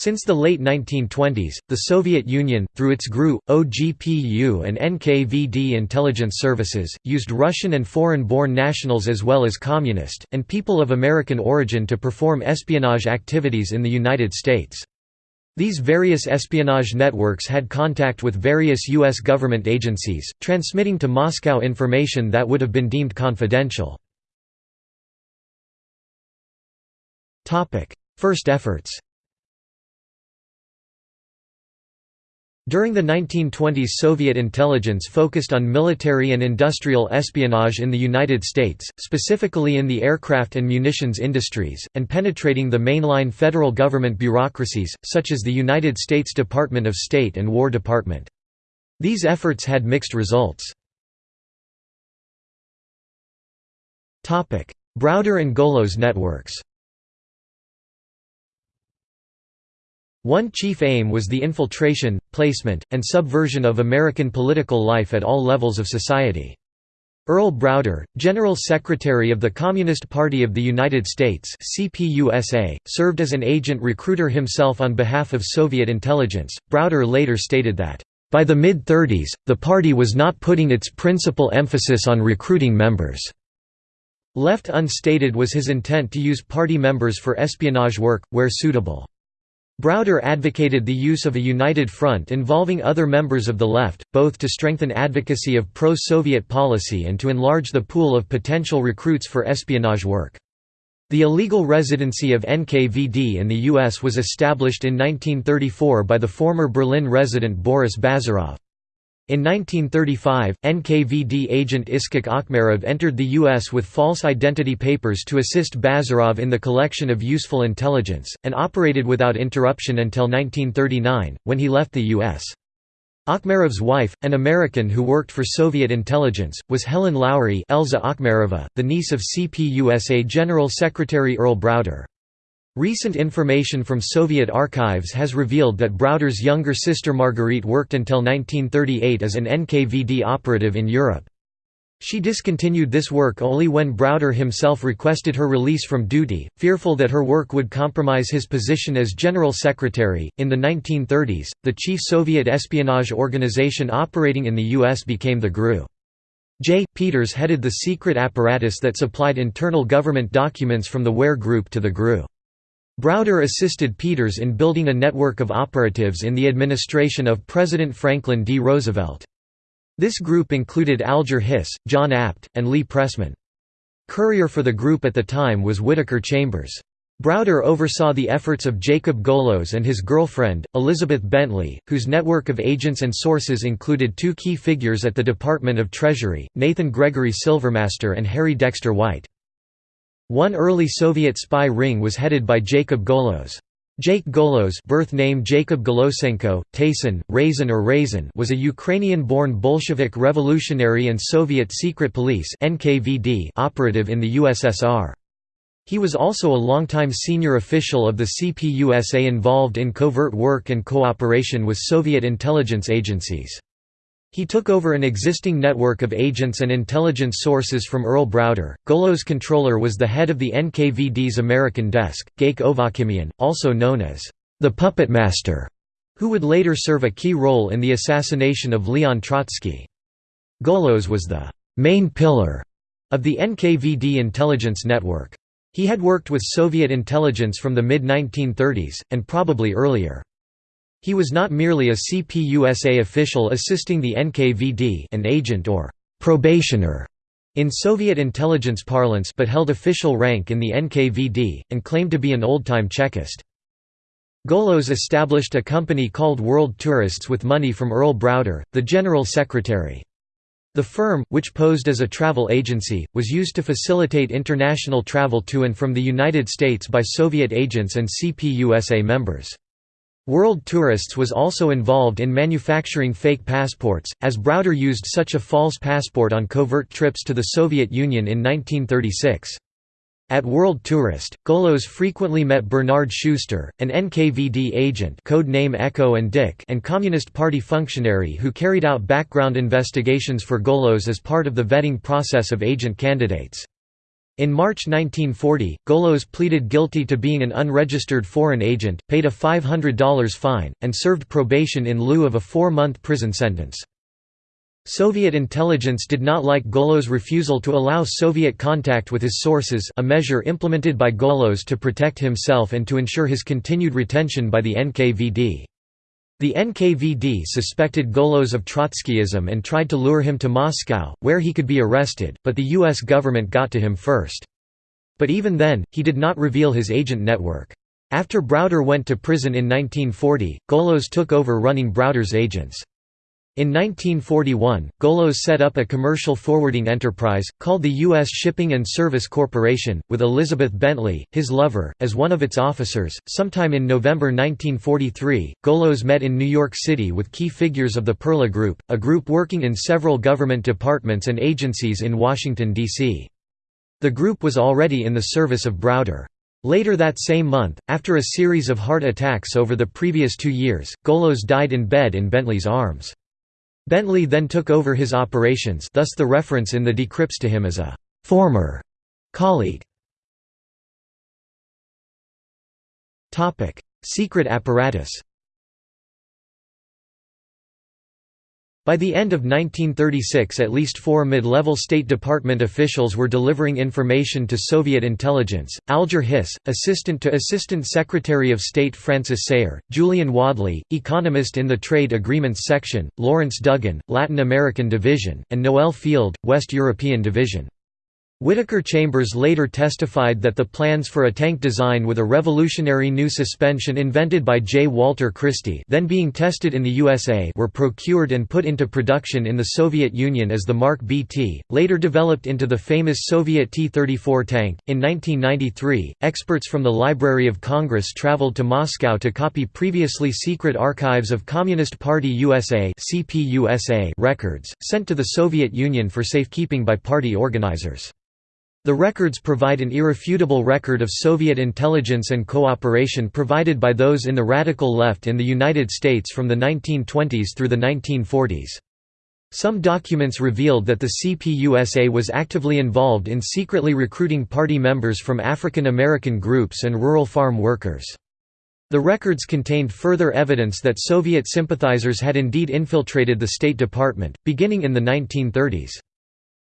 Since the late 1920s, the Soviet Union, through its GRU, OGPU and NKVD intelligence services, used Russian and foreign-born nationals as well as communist, and people of American origin to perform espionage activities in the United States. These various espionage networks had contact with various U.S. government agencies, transmitting to Moscow information that would have been deemed confidential. First efforts During the 1920s Soviet intelligence focused on military and industrial espionage in the United States, specifically in the aircraft and munitions industries, and penetrating the mainline federal government bureaucracies, such as the United States Department of State and War Department. These efforts had mixed results. Browder and Golos networks One chief aim was the infiltration, placement, and subversion of American political life at all levels of society. Earl Browder, General Secretary of the Communist Party of the United States CPUSA, served as an agent recruiter himself on behalf of Soviet intelligence. Browder later stated that, "...by the mid-30s, the party was not putting its principal emphasis on recruiting members." Left unstated was his intent to use party members for espionage work, where suitable. Browder advocated the use of a united front involving other members of the left, both to strengthen advocacy of pro-Soviet policy and to enlarge the pool of potential recruits for espionage work. The illegal residency of NKVD in the U.S. was established in 1934 by the former Berlin resident Boris Bazarov. In 1935, NKVD agent Iskak Akhmerov entered the U.S. with false identity papers to assist Bazarov in the collection of useful intelligence, and operated without interruption until 1939, when he left the U.S. Akhmerov's wife, an American who worked for Soviet intelligence, was Helen Lowry Elza Akhmerova, the niece of CPUSA General Secretary Earl Browder. Recent information from Soviet archives has revealed that Browder's younger sister Marguerite worked until 1938 as an NKVD operative in Europe. She discontinued this work only when Browder himself requested her release from duty, fearful that her work would compromise his position as General Secretary. In the 1930s, the chief Soviet espionage organization operating in the U.S. became the GRU. J. Peters headed the secret apparatus that supplied internal government documents from the Ware Group to the GRU. Browder assisted Peters in building a network of operatives in the administration of President Franklin D. Roosevelt. This group included Alger Hiss, John Abt, and Lee Pressman. Courier for the group at the time was Whittaker Chambers. Browder oversaw the efforts of Jacob Golos and his girlfriend, Elizabeth Bentley, whose network of agents and sources included two key figures at the Department of Treasury, Nathan Gregory Silvermaster and Harry Dexter White. One early Soviet spy ring was headed by Jacob Golos. Jake Golos birth name Jacob Golosenko, Tayson, Raisin or Raisin was a Ukrainian-born Bolshevik revolutionary and Soviet secret police NKVD operative in the USSR. He was also a longtime senior official of the CPUSA involved in covert work and cooperation with Soviet intelligence agencies. He took over an existing network of agents and intelligence sources from Earl Browder. Golos' controller was the head of the NKVD's American desk, Gaik Ovakimian, also known as the Puppet Master, who would later serve a key role in the assassination of Leon Trotsky. Golos was the main pillar of the NKVD intelligence network. He had worked with Soviet intelligence from the mid-1930s, and probably earlier. He was not merely a CPUSA official assisting the NKVD an agent or «probationer» in Soviet intelligence parlance but held official rank in the NKVD, and claimed to be an old-time Chekist. Golos established a company called World Tourists with money from Earl Browder, the General Secretary. The firm, which posed as a travel agency, was used to facilitate international travel to and from the United States by Soviet agents and CPUSA members. World Tourists was also involved in manufacturing fake passports, as Browder used such a false passport on covert trips to the Soviet Union in 1936. At World Tourist, Golos frequently met Bernard Schuster, an NKVD agent code name Echo and Dick and Communist Party functionary who carried out background investigations for Golos as part of the vetting process of agent candidates. In March 1940, Golos pleaded guilty to being an unregistered foreign agent, paid a $500 fine, and served probation in lieu of a four-month prison sentence. Soviet intelligence did not like Golos' refusal to allow Soviet contact with his sources a measure implemented by Golos to protect himself and to ensure his continued retention by the NKVD. The NKVD suspected Golos of Trotskyism and tried to lure him to Moscow, where he could be arrested, but the U.S. government got to him first. But even then, he did not reveal his agent network. After Browder went to prison in 1940, Golos took over running Browder's agents. In 1941, Golos set up a commercial forwarding enterprise, called the U.S. Shipping and Service Corporation, with Elizabeth Bentley, his lover, as one of its officers. Sometime in November 1943, Golos met in New York City with key figures of the Perlo Group, a group working in several government departments and agencies in Washington, D.C. The group was already in the service of Browder. Later that same month, after a series of heart attacks over the previous two years, Golos died in bed in Bentley's arms. Bentley then took over his operations thus the reference in the decrypts to him as a «former» colleague. Secret apparatus By the end of 1936 at least four mid-level State Department officials were delivering information to Soviet intelligence, Alger Hiss, Assistant to Assistant Secretary of State Francis Sayre, Julian Wadleigh, economist in the Trade Agreements Section, Lawrence Duggan, Latin American Division, and Noel Field, West European Division. Whittaker Chambers later testified that the plans for a tank design with a revolutionary new suspension invented by J. Walter Christie then being tested in the USA were procured and put into production in the Soviet Union as the Mark BT, later developed into the famous Soviet T-34 tank. In 1993, experts from the Library of Congress traveled to Moscow to copy previously secret archives of Communist Party USA records, sent to the Soviet Union for safekeeping by party organizers. The records provide an irrefutable record of Soviet intelligence and cooperation provided by those in the radical left in the United States from the 1920s through the 1940s. Some documents revealed that the CPUSA was actively involved in secretly recruiting party members from African American groups and rural farm workers. The records contained further evidence that Soviet sympathizers had indeed infiltrated the State Department, beginning in the 1930s.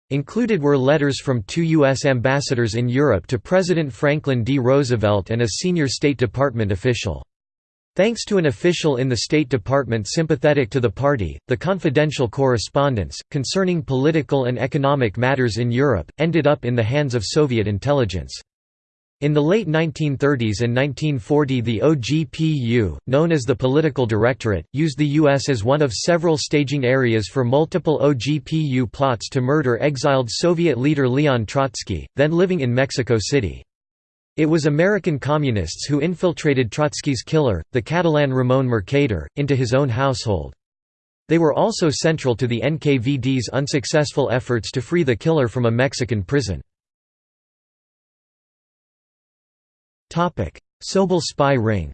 Included were letters from two U.S. ambassadors in Europe to President Franklin D. Roosevelt and a senior State Department official. Thanks to an official in the State Department sympathetic to the party, the confidential correspondence, concerning political and economic matters in Europe, ended up in the hands of Soviet intelligence. In the late 1930s and 1940 the OGPU, known as the Political Directorate, used the U.S. as one of several staging areas for multiple OGPU plots to murder exiled Soviet leader Leon Trotsky, then living in Mexico City. It was American communists who infiltrated Trotsky's killer, the Catalan Ramon Mercader, into his own household. They were also central to the NKVD's unsuccessful efforts to free the killer from a Mexican prison. Soble spy ring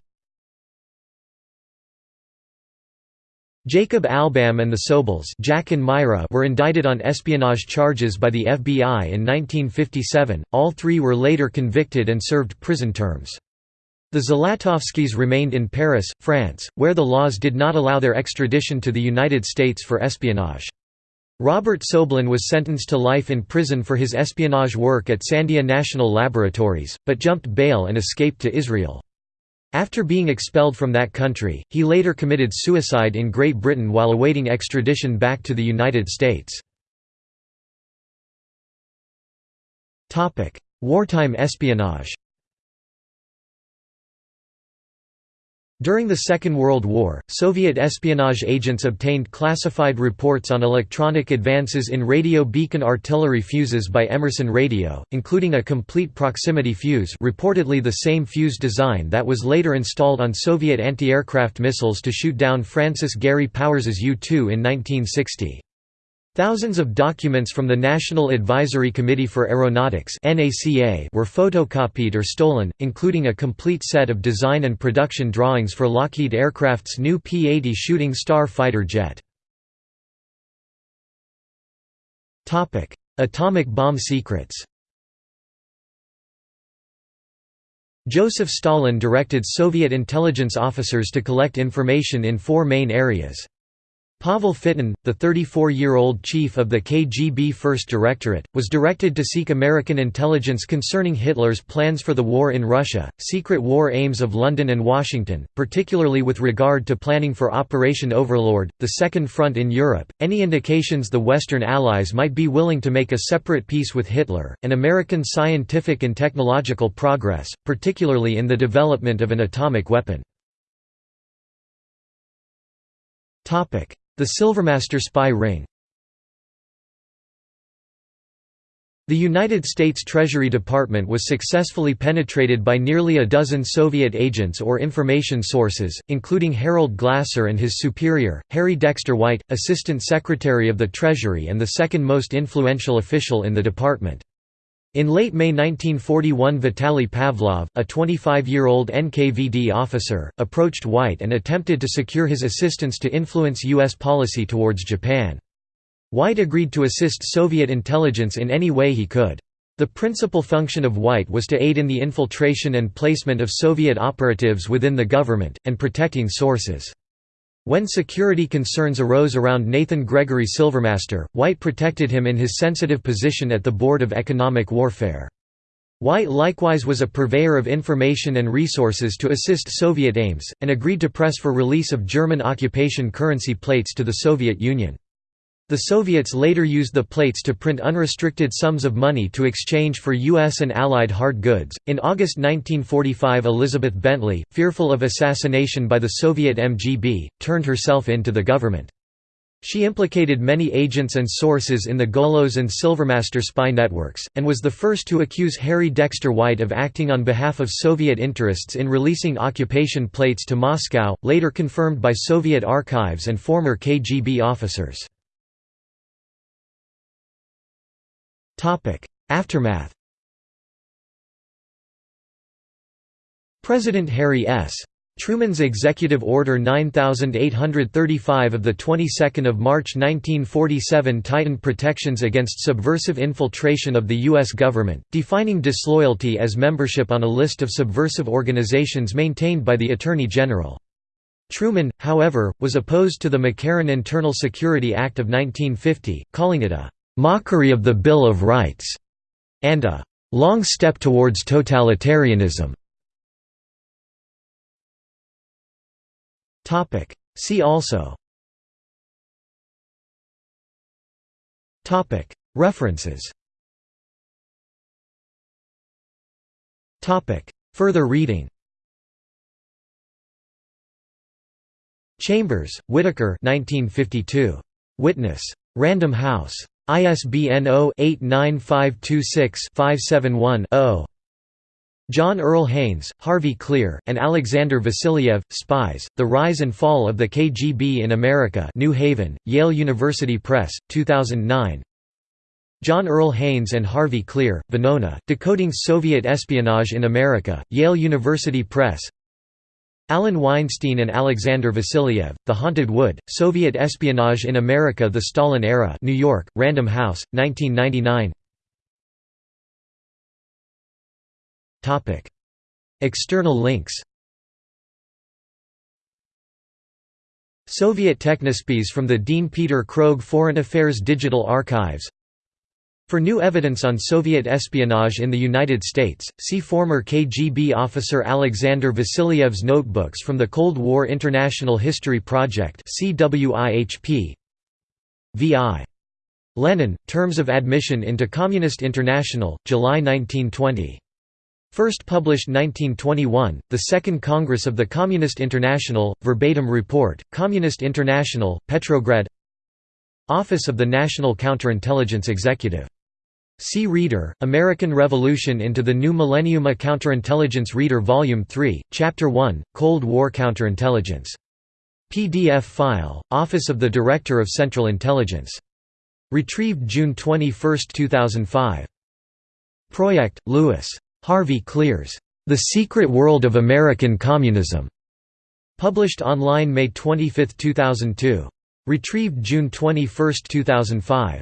Jacob Albam and the Sobles Jack and Myra were indicted on espionage charges by the FBI in 1957, all three were later convicted and served prison terms. The Zlatovskys remained in Paris, France, where the laws did not allow their extradition to the United States for espionage. Robert Soblen was sentenced to life in prison for his espionage work at Sandia National Laboratories, but jumped bail and escaped to Israel. After being expelled from that country, he later committed suicide in Great Britain while awaiting extradition back to the United States. Wartime espionage During the Second World War, Soviet espionage agents obtained classified reports on electronic advances in radio beacon artillery fuses by Emerson Radio, including a complete proximity fuse reportedly the same fuse design that was later installed on Soviet anti-aircraft missiles to shoot down Francis Gary Powers's U-2 in 1960. Thousands of documents from the National Advisory Committee for Aeronautics were photocopied or stolen, including a complete set of design and production drawings for Lockheed Aircraft's new P-80 Shooting Star fighter jet. Atomic bomb secrets Joseph Stalin directed Soviet intelligence officers to collect information in four main areas. Pavel Fitin, the 34-year-old chief of the KGB First Directorate, was directed to seek American intelligence concerning Hitler's plans for the war in Russia, secret war aims of London and Washington, particularly with regard to planning for Operation Overlord, the Second Front in Europe, any indications the Western Allies might be willing to make a separate peace with Hitler, and American scientific and technological progress, particularly in the development of an atomic weapon. The Silvermaster spy ring The United States Treasury Department was successfully penetrated by nearly a dozen Soviet agents or information sources, including Harold Glasser and his superior, Harry Dexter White, Assistant Secretary of the Treasury and the second most influential official in the department. In late May 1941 Vitaly Pavlov, a 25-year-old NKVD officer, approached White and attempted to secure his assistance to influence U.S. policy towards Japan. White agreed to assist Soviet intelligence in any way he could. The principal function of White was to aid in the infiltration and placement of Soviet operatives within the government, and protecting sources. When security concerns arose around Nathan Gregory Silvermaster, White protected him in his sensitive position at the Board of Economic Warfare. White likewise was a purveyor of information and resources to assist Soviet aims, and agreed to press for release of German occupation currency plates to the Soviet Union. The Soviets later used the plates to print unrestricted sums of money to exchange for U.S. and Allied hard goods. In August 1945, Elizabeth Bentley, fearful of assassination by the Soviet MGB, turned herself in to the government. She implicated many agents and sources in the Golos and Silvermaster spy networks, and was the first to accuse Harry Dexter White of acting on behalf of Soviet interests in releasing occupation plates to Moscow, later confirmed by Soviet archives and former KGB officers. Aftermath President Harry S. Truman's Executive Order 9835 of the 22nd of March 1947 tightened protections against subversive infiltration of the US government, defining disloyalty as membership on a list of subversive organizations maintained by the Attorney General. Truman, however, was opposed to the McCarran Internal Security Act of 1950, calling it a "...mockery of the Bill of Rights", and a "...long step towards totalitarianism". See also References Further reading Chambers, Whittaker 1952. Witness. Random House. ISBN 0-89526-571-0. John Earl Haynes, Harvey Klehr, and Alexander Vassiliev, Spies, The Rise and Fall of the KGB in America New Haven, Yale University Press, 2009 John Earl Haynes and Harvey Klehr, Venona, Decoding Soviet Espionage in America, Yale University Press Alan Weinstein and Alexander Vassiliev, The Haunted Wood, Soviet Espionage in America The Stalin Era New York, Random House, 1999 External links Soviet Technospies from the Dean Peter Krogh Foreign Affairs Digital Archives for new evidence on Soviet espionage in the United States, see former KGB officer Alexander Vassiliev's notebooks from the Cold War International History Project. V.I. Lenin, Terms of Admission into Communist International, July 1920. First published 1921, the Second Congress of the Communist International, verbatim report, Communist International, Petrograd Office of the National Counterintelligence Executive. See Reader, American Revolution into the New Millennium A Counterintelligence Reader Volume 3, Chapter 1, Cold War Counterintelligence. PDF file, Office of the Director of Central Intelligence. Retrieved June 21, 2005. Project, Lewis. Harvey Klehr's. The Secret World of American Communism. Published online May 25, 2002. Retrieved June 21, 2005.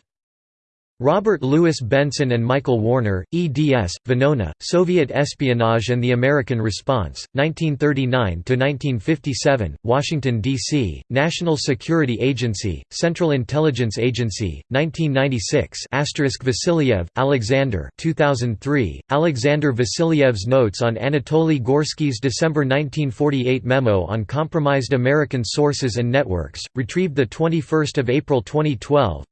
Robert Louis Benson and Michael Warner, eds. Venona, Soviet Espionage and the American Response, 1939–1957, Washington, D.C., National Security Agency, Central Intelligence Agency, 1996 Vasiliev, Alexander 2003, Alexander Vasiliev's Notes on Anatoly Gorsky's December 1948 memo on compromised American sources and networks, retrieved 21 April 2012,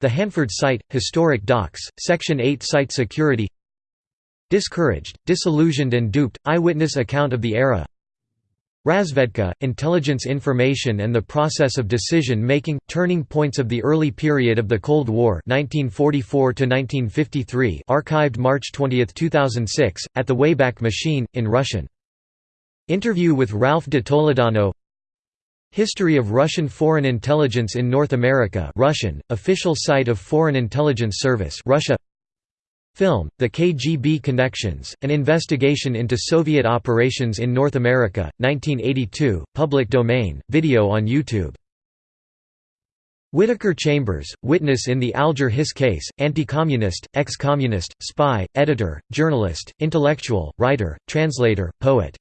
the Hanford Site, Historic Docks, Section 8 Site Security Discouraged, Disillusioned and Duped, Eyewitness Account of the Era Razvedka, Intelligence Information and the Process of Decision-Making, Turning Points of the Early Period of the Cold War 1944 archived March 20, 2006, at the Wayback Machine, in Russian. Interview with Ralph de Toledano History of Russian Foreign Intelligence in North America Russian, official site of Foreign Intelligence Service Russia Film, The KGB Connections, an investigation into Soviet operations in North America, 1982, public domain, video on YouTube. Whittaker Chambers, witness in the Alger Hiss case, anti-communist, ex-communist, spy, editor, journalist, intellectual, writer, translator, poet